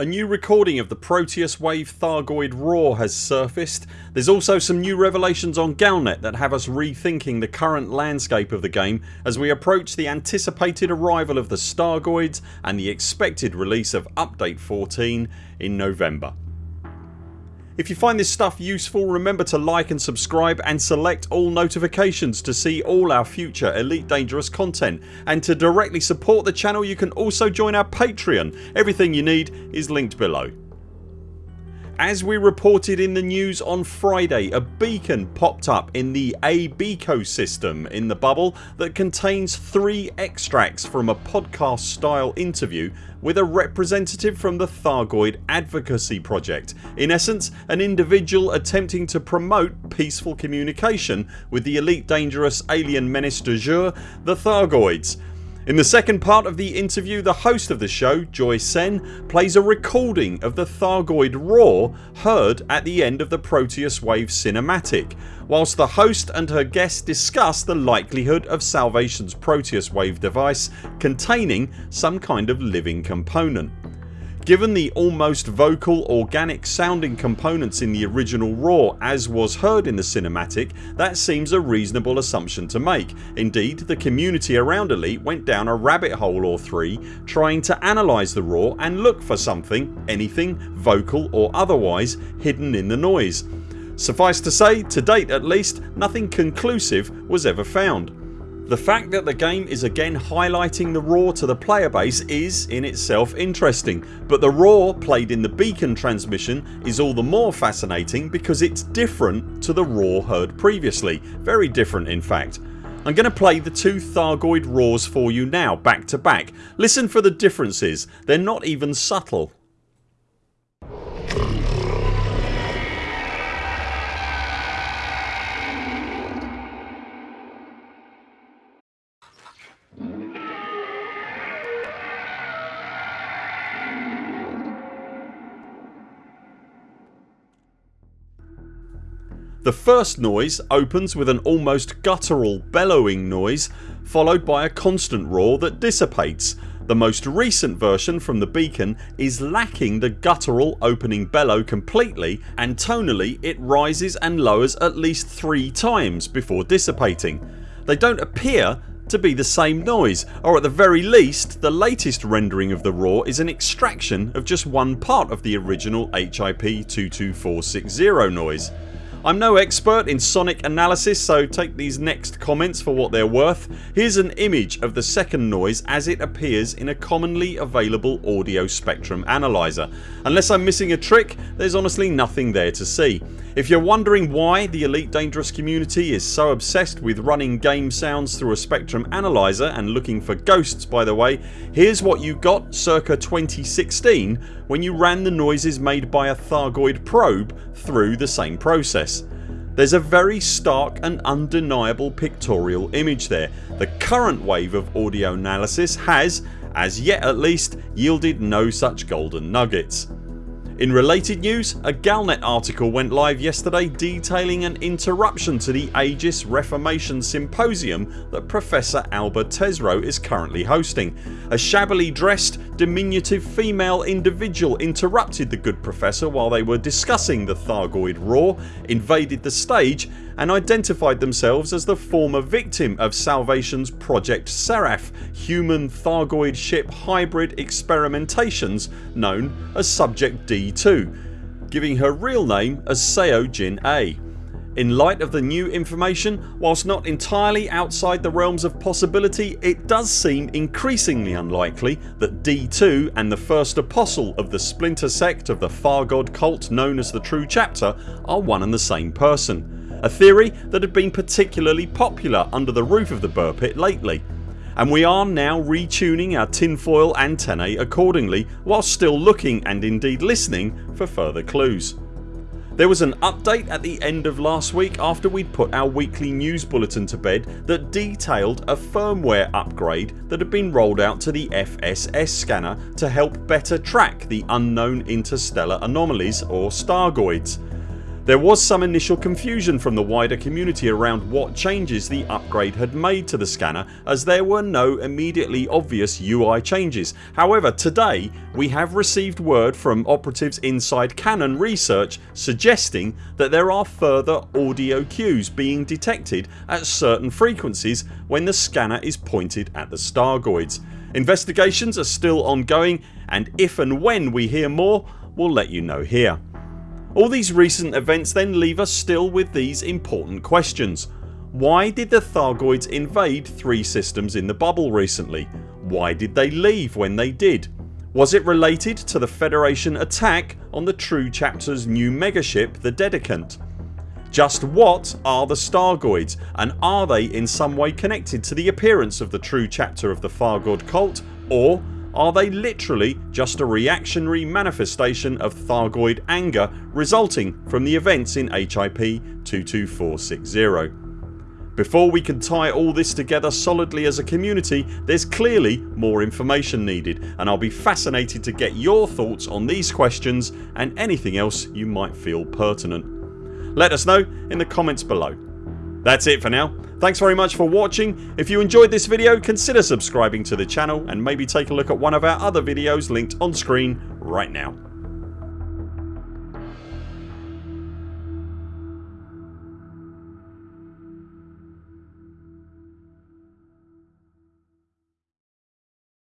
A new recording of the Proteus Wave Thargoid Roar has surfaced. There's also some new revelations on Galnet that have us rethinking the current landscape of the game as we approach the anticipated arrival of the Stargoids and the expected release of Update 14 in November. If you find this stuff useful remember to like and subscribe and select all notifications to see all our future Elite Dangerous content and to directly support the channel you can also join our Patreon. Everything you need is linked below. As we reported in the news on Friday a beacon popped up in the ABECO system in the bubble that contains 3 extracts from a podcast style interview with a representative from the Thargoid Advocacy Project. In essence an individual attempting to promote peaceful communication with the elite dangerous alien menace de jour the Thargoids in the second part of the interview the host of the show, Joy Sen plays a recording of the Thargoid roar heard at the end of the Proteus Wave cinematic whilst the host and her guest discuss the likelihood of Salvation's Proteus Wave device containing some kind of living component. Given the almost vocal organic sounding components in the original roar as was heard in the cinematic that seems a reasonable assumption to make. Indeed the community around Elite went down a rabbit hole or three trying to analyse the roar and look for something, anything, vocal or otherwise hidden in the noise. Suffice to say to date at least nothing conclusive was ever found. The fact that the game is again highlighting the roar to the player base is in itself interesting but the roar played in the beacon transmission is all the more fascinating because it's different to the roar heard previously. Very different in fact. I'm going to play the two Thargoid roars for you now back to back. Listen for the differences. They're not even subtle. The first noise opens with an almost guttural bellowing noise followed by a constant roar that dissipates. The most recent version from the beacon is lacking the guttural opening bellow completely and tonally it rises and lowers at least 3 times before dissipating. They don't appear to be the same noise or at the very least the latest rendering of the roar is an extraction of just one part of the original HIP 22460 noise. I'm no expert in sonic analysis so take these next comments for what they're worth. Here's an image of the second noise as it appears in a commonly available audio spectrum analyzer. Unless I'm missing a trick there's honestly nothing there to see. If you're wondering why the Elite Dangerous community is so obsessed with running game sounds through a spectrum analyzer and looking for ghosts by the way here's what you got circa 2016 when you ran the noises made by a Thargoid probe through the same process. There's a very stark and undeniable pictorial image there. The current wave of audio analysis has, as yet at least, yielded no such golden nuggets. In related news a Galnet article went live yesterday detailing an interruption to the Aegis Reformation Symposium that Professor Alba Tesreau is currently hosting. A shabbily dressed diminutive female individual interrupted the good professor while they were discussing the Thargoid Roar, invaded the stage and identified themselves as the former victim of Salvation's Project Seraph human Thargoid ship hybrid experimentations known as Subject D2 giving her real name as Seo Jin A. In light of the new information, whilst not entirely outside the realms of possibility it does seem increasingly unlikely that D2 and the first apostle of the splinter sect of the Thargoid cult known as the True Chapter are one and the same person a theory that had been particularly popular under the roof of the Buur Pit lately and we are now retuning our tinfoil antennae accordingly whilst still looking and indeed listening for further clues. There was an update at the end of last week after we'd put our weekly news bulletin to bed that detailed a firmware upgrade that had been rolled out to the FSS scanner to help better track the unknown interstellar anomalies or Stargoids. There was some initial confusion from the wider community around what changes the upgrade had made to the scanner as there were no immediately obvious UI changes. However today we have received word from operatives inside Canonn Research suggesting that there are further audio cues being detected at certain frequencies when the scanner is pointed at the Stargoids. Investigations are still ongoing and if and when we hear more we'll let you know here. All these recent events then leave us still with these important questions. Why did the Thargoids invade three systems in the bubble recently? Why did they leave when they did? Was it related to the Federation attack on the True Chapter's new megaship the Dedicant? Just what are the Stargoids and are they in some way connected to the appearance of the true chapter of the Thargoid cult or are they literally just a reactionary manifestation of Thargoid anger resulting from the events in HIP 22460? Before we can tie all this together solidly as a community there's clearly more information needed and I'll be fascinated to get your thoughts on these questions and anything else you might feel pertinent. Let us know in the comments below. That's it for now. Thanks very much for watching. If you enjoyed this video consider subscribing to the channel and maybe take a look at one of our other videos linked on screen right now.